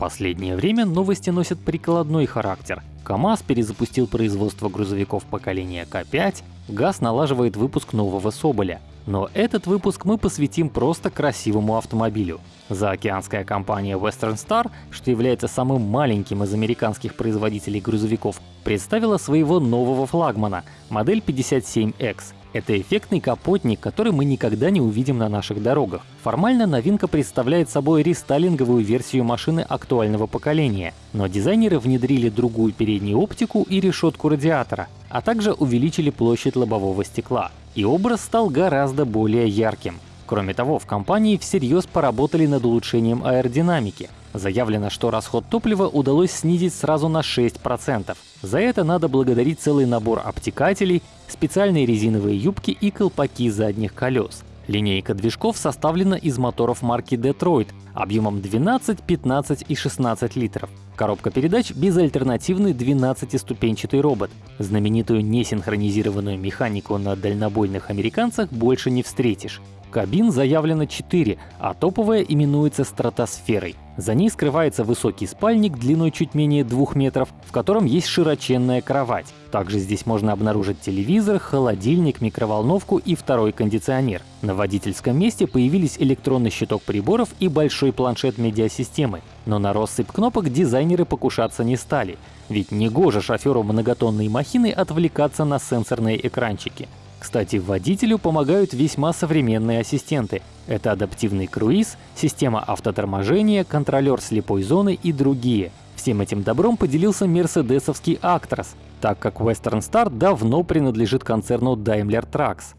Последнее время новости носят прикладной характер. КАМАЗ перезапустил производство грузовиков поколения К5, ГАЗ налаживает выпуск нового Соболя. Но этот выпуск мы посвятим просто красивому автомобилю. Заокеанская компания Western Star, что является самым маленьким из американских производителей грузовиков, представила своего нового флагмана — модель 57X. Это эффектный капотник, который мы никогда не увидим на наших дорогах. Формально новинка представляет собой рестайлинговую версию машины актуального поколения, но дизайнеры внедрили другую переднюю оптику и решетку радиатора, а также увеличили площадь лобового стекла. И образ стал гораздо более ярким. Кроме того, в компании всерьез поработали над улучшением аэродинамики. Заявлено, что расход топлива удалось снизить сразу на 6%. За это надо благодарить целый набор обтекателей, специальные резиновые юбки и колпаки задних колес. Линейка движков составлена из моторов марки Detroit объемом 12, 15 и 16 литров. Коробка передач — безальтернативный 12-ступенчатый робот. Знаменитую несинхронизированную механику на дальнобойных американцах больше не встретишь. Кабин заявлено 4, а топовая именуется стратосферой. За ней скрывается высокий спальник длиной чуть менее 2 метров, в котором есть широченная кровать. Также здесь можно обнаружить телевизор, холодильник, микроволновку и второй кондиционер. На водительском месте появились электронный щиток приборов и большой планшет медиасистемы. Но на россыпь кнопок дизайнеры покушаться не стали. Ведь негоже шоферу многотонной махины отвлекаться на сенсорные экранчики. Кстати, водителю помогают весьма современные ассистенты. Это адаптивный круиз, система автоторможения, контролер слепой зоны и другие. Всем этим добром поделился мерседесовский Actros, так как Western Star давно принадлежит концерну Daimler Trucks.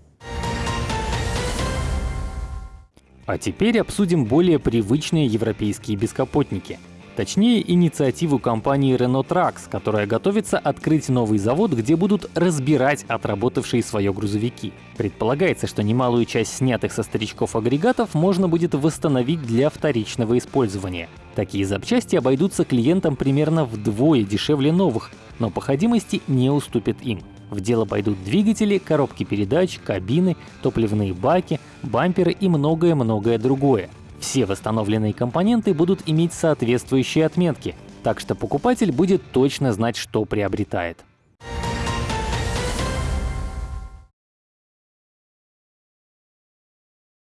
А теперь обсудим более привычные европейские бескапотники — Точнее, инициативу компании Renault Trucks, которая готовится открыть новый завод, где будут разбирать отработавшие свое грузовики. Предполагается, что немалую часть снятых со старичков агрегатов можно будет восстановить для вторичного использования. Такие запчасти обойдутся клиентам примерно вдвое дешевле новых, но по ходимости не уступят им. В дело пойдут двигатели, коробки передач, кабины, топливные баки, бамперы и многое-многое другое. Все восстановленные компоненты будут иметь соответствующие отметки, так что покупатель будет точно знать, что приобретает.